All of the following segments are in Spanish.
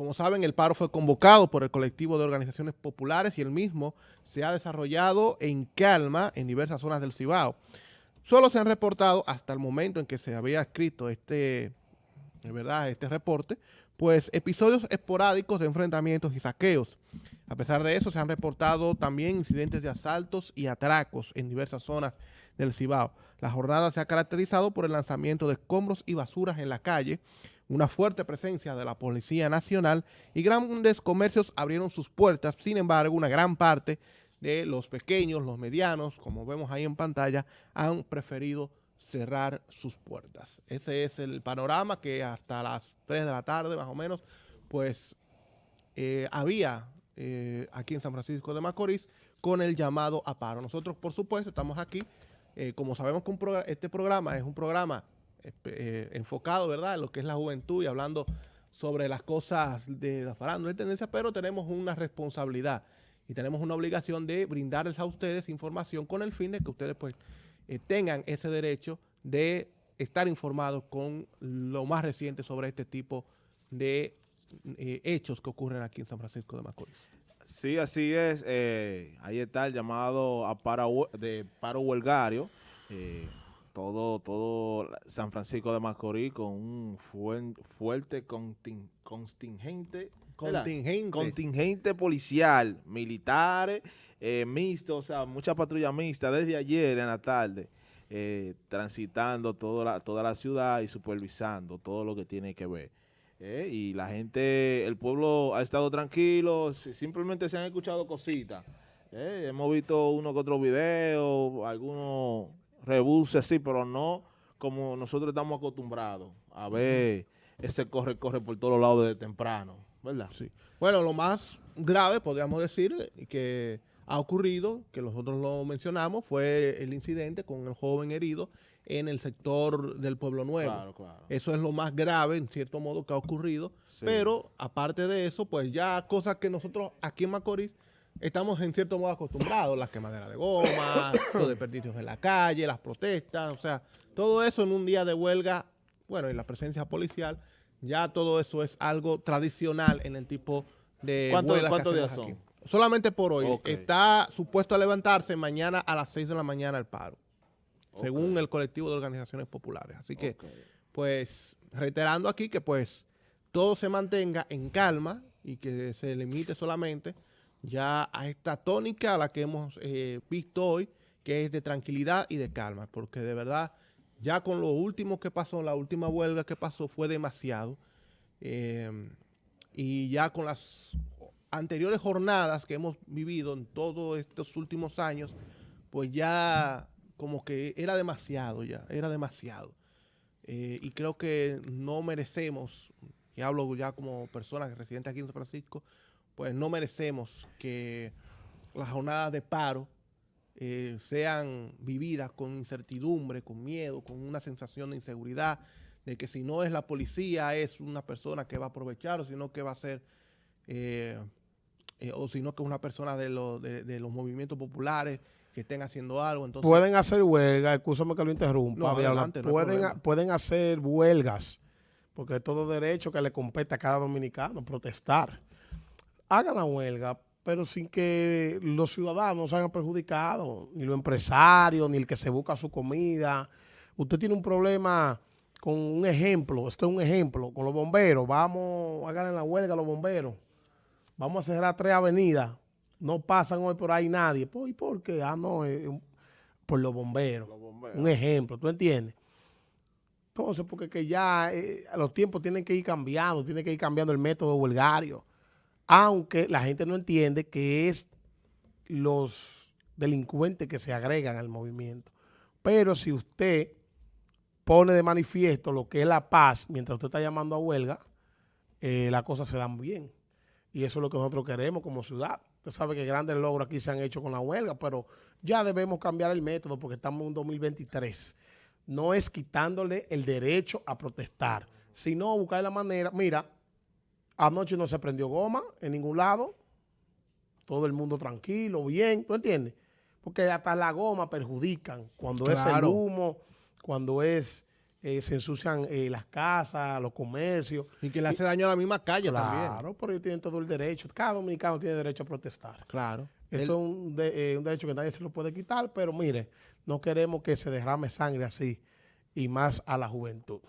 como saben, el paro fue convocado por el colectivo de organizaciones populares y el mismo se ha desarrollado en calma en diversas zonas del Cibao. Solo se han reportado hasta el momento en que se había escrito este, ¿verdad? este reporte, pues episodios esporádicos de enfrentamientos y saqueos. A pesar de eso, se han reportado también incidentes de asaltos y atracos en diversas zonas del Cibao. La jornada se ha caracterizado por el lanzamiento de escombros y basuras en la calle, una fuerte presencia de la Policía Nacional y grandes comercios abrieron sus puertas. Sin embargo, una gran parte de los pequeños, los medianos, como vemos ahí en pantalla, han preferido cerrar sus puertas. Ese es el panorama que hasta las 3 de la tarde, más o menos, pues eh, había eh, aquí en San Francisco de Macorís con el llamado a paro. Nosotros, por supuesto, estamos aquí, eh, como sabemos que este programa es un programa eh, enfocado, ¿verdad?, en lo que es la juventud y hablando sobre las cosas de la farándula y tendencias, pero tenemos una responsabilidad y tenemos una obligación de brindarles a ustedes información con el fin de que ustedes pues eh, tengan ese derecho de estar informados con lo más reciente sobre este tipo de eh, hechos que ocurren aquí en San Francisco de Macorís. Sí, así es. ahí está el llamado a paro, de paro huelgario todo, todo San Francisco de Macorís con un fuerte contingente, contingente. contingente policial, militares, eh, mixto, o sea, mucha patrulla mixta desde ayer en la tarde, eh, transitando toda la, toda la ciudad y supervisando todo lo que tiene que ver. Eh, y la gente, el pueblo ha estado tranquilo, simplemente se han escuchado cositas. hemos visto uno que otro video, algunos rebuse sí, pero no como nosotros estamos acostumbrados a ver ese corre-corre por todos lados desde temprano, ¿verdad? Sí. Bueno, lo más grave, podríamos decir, que ha ocurrido, que nosotros lo mencionamos, fue el incidente con el joven herido en el sector del Pueblo Nuevo. Claro, claro. Eso es lo más grave, en cierto modo, que ha ocurrido. Pero, aparte de eso, pues ya cosas que nosotros aquí en Macorís estamos en cierto modo acostumbrados, las quemaderas de goma, los desperdicios en la calle, las protestas, o sea, todo eso en un día de huelga, bueno, y la presencia policial, ya todo eso es algo tradicional en el tipo de huelgas ¿cuántos días son? Solamente por hoy. Está supuesto a levantarse mañana a las 6 de la mañana el paro, según el colectivo de organizaciones populares. Así que, pues, reiterando aquí que pues todo se mantenga en calma y que se limite solamente ya a esta tónica a la que hemos eh, visto hoy, que es de tranquilidad y de calma, porque de verdad, ya con lo último que pasó, la última huelga que pasó fue demasiado, em, y ya con las anteriores jornadas que hemos vivido en todos estos últimos años, pues ya como que era demasiado ya, era demasiado. Eh, y creo que no merecemos, y hablo ya como persona residente aquí en San Francisco, pues no merecemos que las jornadas de paro eh, sean vividas con incertidumbre, con miedo, con una sensación de inseguridad, de que si no es la policía es una persona que va a aprovechar o sino que va a ser, eh, eh, o sino que es una persona de, de, los movimientos populares que estén haciendo algo. Entonces, pueden hacer huelgas, escúchame que lo interrumpa, pueden, pueden hacer huelgas, porque es todo derecho que le compete a cada dominicano protestar hagan la huelga, pero sin que los ciudadanos se hayan perjudicado, ni los empresarios, ni el que se busca su comida. Usted tiene un problema con un ejemplo, esto es un ejemplo, con los bomberos, vamos, hagan la huelga los bomberos, vamos a cerrar tres avenidas, no pasan hoy por ahí nadie. ¿Y por qué? Ah, no, por los bomberos. Un ejemplo, ¿tú entiendes? Entonces, porque que ya eh, los tiempos tienen que ir cambiando, tiene que ir cambiando el método huelgario aunque la gente no entiende que es los delincuentes que se agregan al movimiento. Pero si usted pone de manifiesto lo que es la paz mientras usted está llamando a huelga, eh, las cosas se dan bien. Y eso es lo que nosotros queremos como ciudad. Usted sabe que grandes logros aquí se han hecho con la huelga, pero ya debemos cambiar el método porque estamos en 2023. No es quitándole el derecho a protestar, sino buscar la manera. Mira, Anoche no se prendió goma en ningún lado. Todo el mundo tranquilo, bien, ¿tú entiendes? Porque hasta la goma perjudican cuando es el humo, cuando es eh, se ensucian eh, las casas, los comercios. Y que le hace daño a la misma calle también. Claro, ellos tienen todo el derecho. Cada dominicano tiene derecho a protestar. Claro. Esto es un, un derecho que nadie se lo puede quitar, pero mire, no queremos que se derrame sangre así y más a la juventud.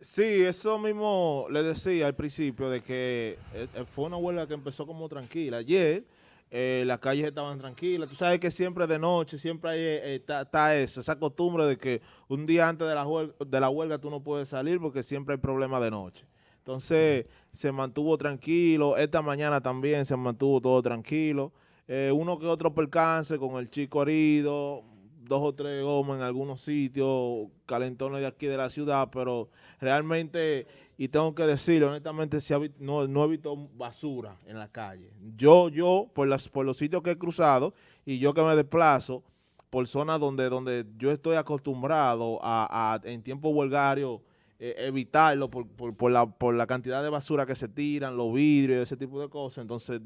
Sí, eso mismo le decía al principio de que eh, eh, fue una huelga que empezó como tranquila. Ayer eh, las calles estaban tranquilas. Tú sabes que siempre de noche, siempre hay, está, eso, esa costumbre de que un día antes de la, huelga, de la huelga tú no puedes salir porque siempre hay problemas de noche. Entonces se mantuvo tranquilo. Esta mañana también se mantuvo todo tranquilo. uno que otro percance con el chico herido, dos o tres gomas en algunos sitios, calentones de aquí de la ciudad, pero realmente, y tengo que decirlo, honestamente, no, no he visto basura en la calle. Yo, yo, por, las, por los sitios que he cruzado, y yo que me desplazo, por zonas donde, donde yo estoy acostumbrado a, en tiempo huelgario, eh, evitarlo por, por, la, por la cantidad de basura que se tiran, los vidrios, ese tipo de cosas. Entonces,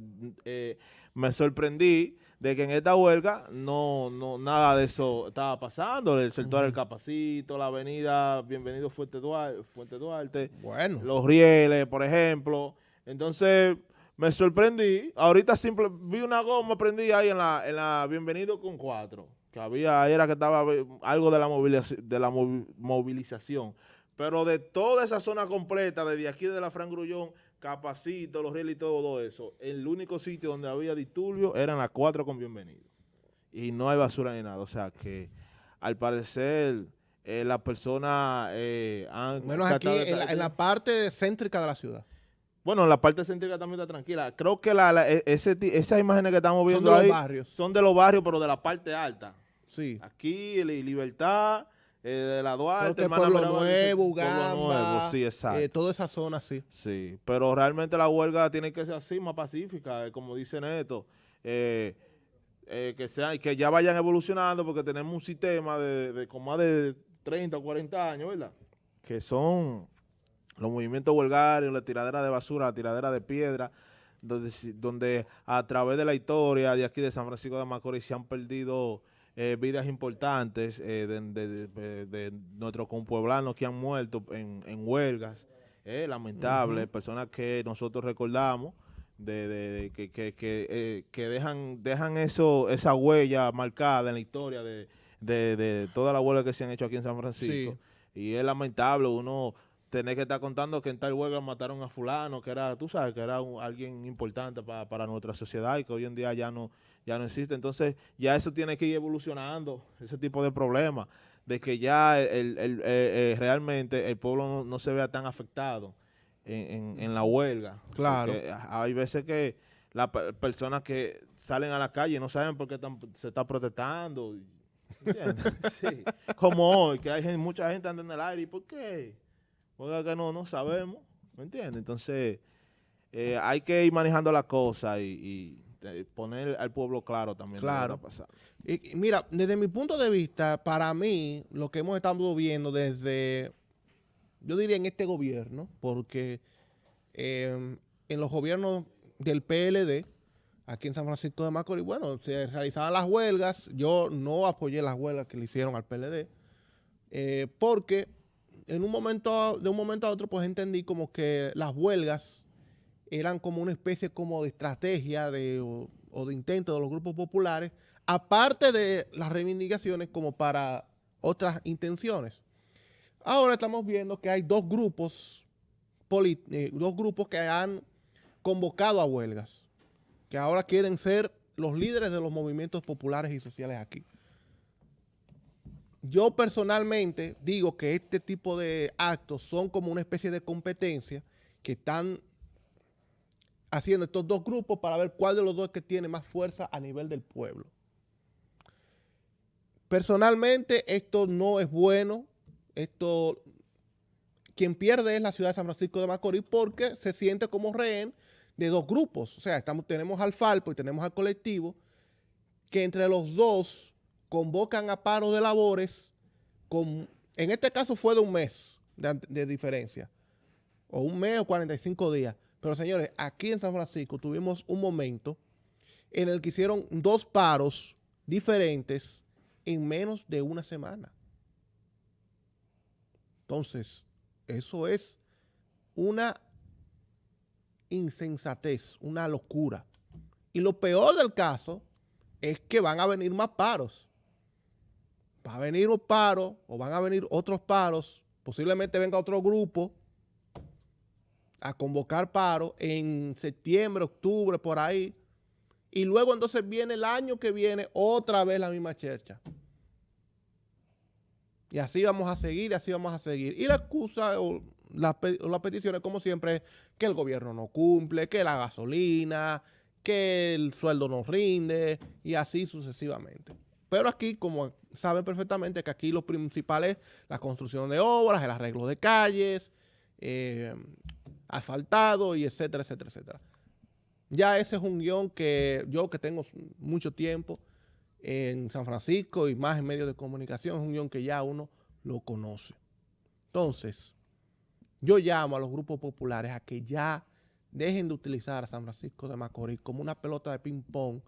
eh, me sorprendí de que en esta huelga no, no nada de eso estaba pasando. El sector del Capacito, la avenida Bienvenido Fuente Duarte, Fuente Duarte bueno. los rieles, por ejemplo. Entonces, me sorprendí. Ahorita simple, vi una goma, prendí ahí en la, en la Bienvenido con cuatro. Que había, era que estaba algo de la, movilización, de la movilización. Pero de toda esa zona completa, desde aquí de la Fran Grullón, Capacito, los rieles y todo eso, el único sitio donde había disturbio eran las cuatro con bienvenido. Y no hay basura ni nada. O sea que, al parecer, eh, las personas eh, han... Menos aquí, en la, parte céntrica de la ciudad. Bueno, la parte céntrica también está tranquila. Creo que la, e, ese, esas imágenes que estamos viendo son de los barrios. son de los barrios, pero de la parte alta. Sí. Aquí, Libertad, eh, de la Duarte, Pueblo Nuevo, Gamba, Nuevo, sí, exacto. Eh, toda esa zona, sí. Sí, pero realmente la huelga tiene que ser así, más pacífica, eh, como dice Neto, que sea, que ya vayan evolucionando porque tenemos un sistema de, de con más de 30 o 40 años, ¿verdad? Que son los movimientos huelgarios, la tiradera de basura, la tiradera de piedra, donde, donde a través de la historia de aquí de San Francisco de Macorís se han perdido eh, vidas importantes eh, de, nuestros compueblanos que han muerto en, huelgas, eh, lamentables, personas que nosotros recordamos, de, que, que, que, dejan dejan eso esa huella marcada en la historia de, de, toda la huelga que se han hecho aquí en San Francisco. Y es lamentable uno tener que estar contando que en tal huelga mataron a fulano, que era, tú sabes, que era alguien importante para, para nuestra sociedad y que hoy en día ya no ya no existe. Entonces, ya eso tiene que ir evolucionando, ese tipo de problemas, de que ya el, el, eh, eh, realmente el pueblo no, se vea tan afectado en, la huelga. Claro. hay veces que las personas que salen a la calle no saben por qué se está protestando. sí. Como hoy, que hay mucha gente andando en el aire. ¿Y por qué? Porque que no, no sabemos. ¿Me entiendes? Entonces, eh, hay que ir manejando la cosa y este, poner al pueblo claro también claro. Y, mira, desde mi punto de vista, para mí, lo que hemos estado viendo desde, yo diría en este gobierno, porque em, en los gobiernos del PLD, aquí en San Francisco de Macorís, bueno, se realizaban las huelgas, yo no apoyé las huelgas que le hicieron al PLD, eh, porque en un momento, de un momento a otro, pues entendí como que las huelgas eran como una especie como de estrategia de, o, de intento de los grupos populares, aparte de las reivindicaciones como para otras intenciones. Ahora estamos viendo que hay dos grupos, eh, dos grupos que han convocado a huelgas, que ahora quieren ser los líderes de los movimientos populares y sociales aquí. Yo personalmente digo que este tipo de actos son como una especie de competencia que están haciendo estos dos grupos para ver cuál de los dos es que tiene más fuerza a nivel del pueblo. Personalmente, esto no es bueno. Esto, quien pierde es la ciudad de San Francisco de Macorís porque se siente como rehén de dos grupos. O sea, tenemos al Falpo y tenemos al colectivo que entre los dos convocan a paro de labores con, en este caso fue de un mes de, de diferencia, o un mes o 45 días. Pero señores, aquí en San Francisco tuvimos un momento en el que hicieron dos paros diferentes en menos de una semana. Entonces, eso es una insensatez, una locura. Y lo peor del caso es que van a venir más paros. Va a venir un paro o van a venir otros paros, posiblemente venga otro grupo a convocar paro en septiembre, octubre, por ahí. Y luego entonces viene el año que viene otra vez la misma chercha. Y así vamos a seguir, y así vamos a seguir. Y la excusa o las la peticiones, como siempre, es que el gobierno no cumple, que la gasolina, que el sueldo no rinde, y así sucesivamente. Pero aquí, como saben perfectamente, que aquí lo principal es la construcción de obras, el arreglo de calles, eh, asfaltado y etcétera, etcétera, etcétera. Ya ese es un guion que yo que tengo mucho tiempo, en San Francisco y más en medios de comunicación, es un guion que ya uno lo conoce. Entonces, yo llamo a los grupos populares a que ya dejen de utilizar a San Francisco de Macorís como una pelota de ping-pong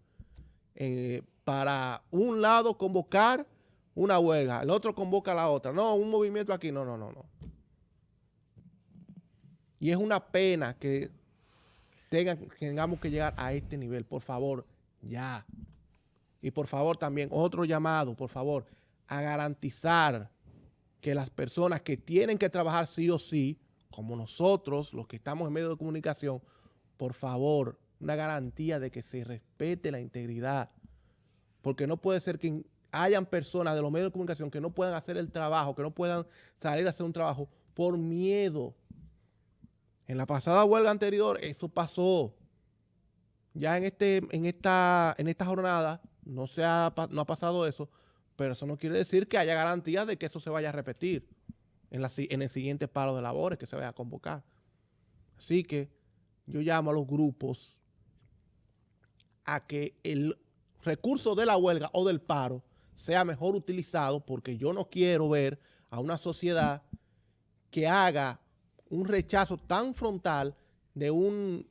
eh, para un lado convocar una huelga, el otro convoca a la otra. No, un movimiento aquí, no, no, no, no. Y es una pena que tengamos que llegar a este nivel. Por favor, ya. Y por favor también otro llamado, por favor, a garantizar que las personas que tienen que trabajar sí o sí, como nosotros, los que estamos en medio de comunicación, por favor, una garantía de que se respete la integridad. Porque no puede ser que hayan personas de los medios de comunicación que no puedan hacer el trabajo, que no puedan salir a hacer un trabajo por miedo. En la pasada huelga anterior eso pasó. Ya en, este, en, esta, en jornada no, se ha, no ha pasado eso, pero eso no quiere decir que haya garantía de que eso se vaya a repetir en, la, en el siguiente paro de labores que se vaya a convocar. Así que yo llamo a los grupos a que el recurso de la huelga o del paro sea mejor utilizado porque yo no quiero ver a una sociedad que haga un rechazo tan frontal de un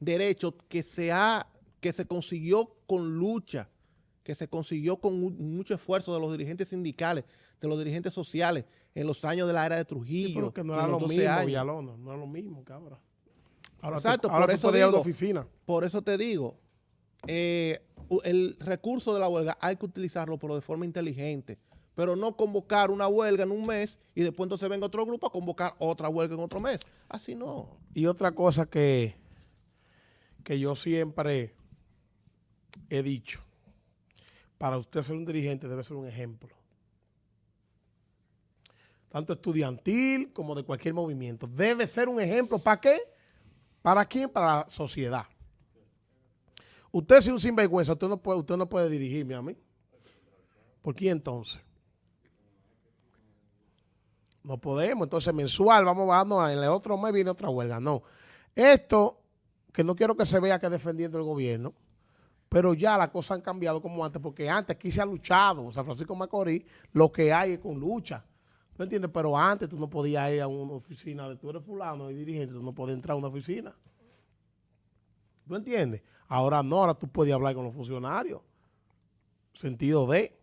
derecho que se, ha, que se consiguió con lucha, que se consiguió con mucho esfuerzo de los dirigentes sindicales, de los dirigentes sociales en los años de la era de Trujillo. que no era lo mismo, no era lo mismo, cabrón. Exacto, por, eso digo, oficina. por eso te digo, eh, el recurso de la huelga hay que utilizarlo, pero de forma inteligente. Pero no convocar una huelga en un mes y después entonces venga otro grupo a convocar otra huelga en otro mes. Así no. Y otra cosa que, que yo siempre he dicho, para usted ser un dirigente debe ser un ejemplo. Tanto estudiantil como de cualquier movimiento. Debe ser un ejemplo. ¿Para qué? ¿Para quién? Para la sociedad. Usted es un sinvergüenza, usted no puede, usted no puede dirigirme a mí. ¿Por qué entonces? No podemos. Entonces, mensual, vamos bajando, en el otro mes viene otra huelga. No. Esto, que no quiero que se vea que defendiendo el gobierno, pero ya las cosas han cambiado como antes, porque antes aquí se ha luchado, San Francisco Macorís, lo que hay es con lucha. ¿tú entiendes? Pero antes tú no podías ir a una oficina de tú eres fulano y dirigente, tú no podías entrar a una oficina. ¿Tú entiendes? Ahora no, ahora tú puedes hablar con los funcionarios. Sentido de.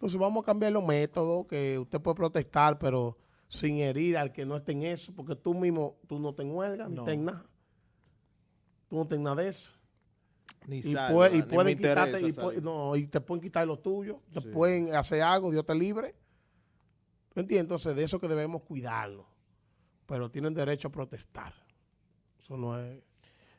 Entonces vamos a cambiar los métodos, que usted puede protestar, pero sin herir al que no esté en eso, porque tú mismo, tú no te huelga, ni te nada. Tú no tengas nada de eso. Ni y, y pueden quitarte, y, no, y te pueden quitar lo tuyo, te pueden hacer algo, Dios te libre. ¿Tú entiendes? Entonces de eso que debemos cuidarlo. Pero tienen derecho a protestar. Eso no es...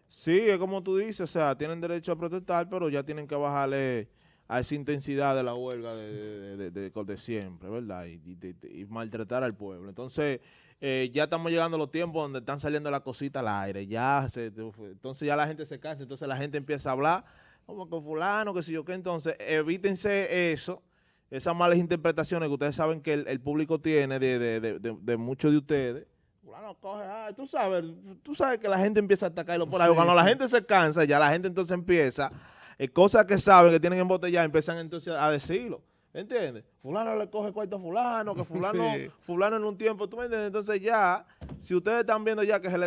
Sí, es como tú dices, o sea, tienen derecho a protestar, pero ya tienen que bajarle a esa intensidad de la huelga de, de, siempre, ¿verdad? Y, maltratar al pueblo. Entonces, eh, ya estamos llegando a los tiempos donde están saliendo las cositas al aire. Ya entonces ya la gente se cansa, entonces la gente empieza a hablar como que fulano, que si yo qué. Entonces, evítense eso, esas malas interpretaciones que ustedes saben que el, público tiene de, muchos de ustedes. Fulano coge, tú sabes, tú sabes que la gente empieza a atacarlo por ahí. Cuando la gente se cansa, ya la gente entonces empieza eh, cosas que saben que tienen embotelladas, empiezan entonces a decirlo. ¿Entiendes? Fulano le coge cuarto a fulano, que fulano, fulano en un tiempo, ¿tú me entiendes? Entonces ya, si ustedes están viendo ya que se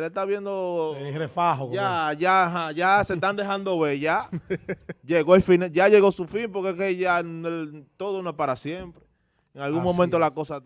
le, está viendo... El refajo. Ya, ya, ya se están dejando ver, ya llegó el fin, ya llegó su fin, porque es que ya todo no es para siempre. En algún momento la cosa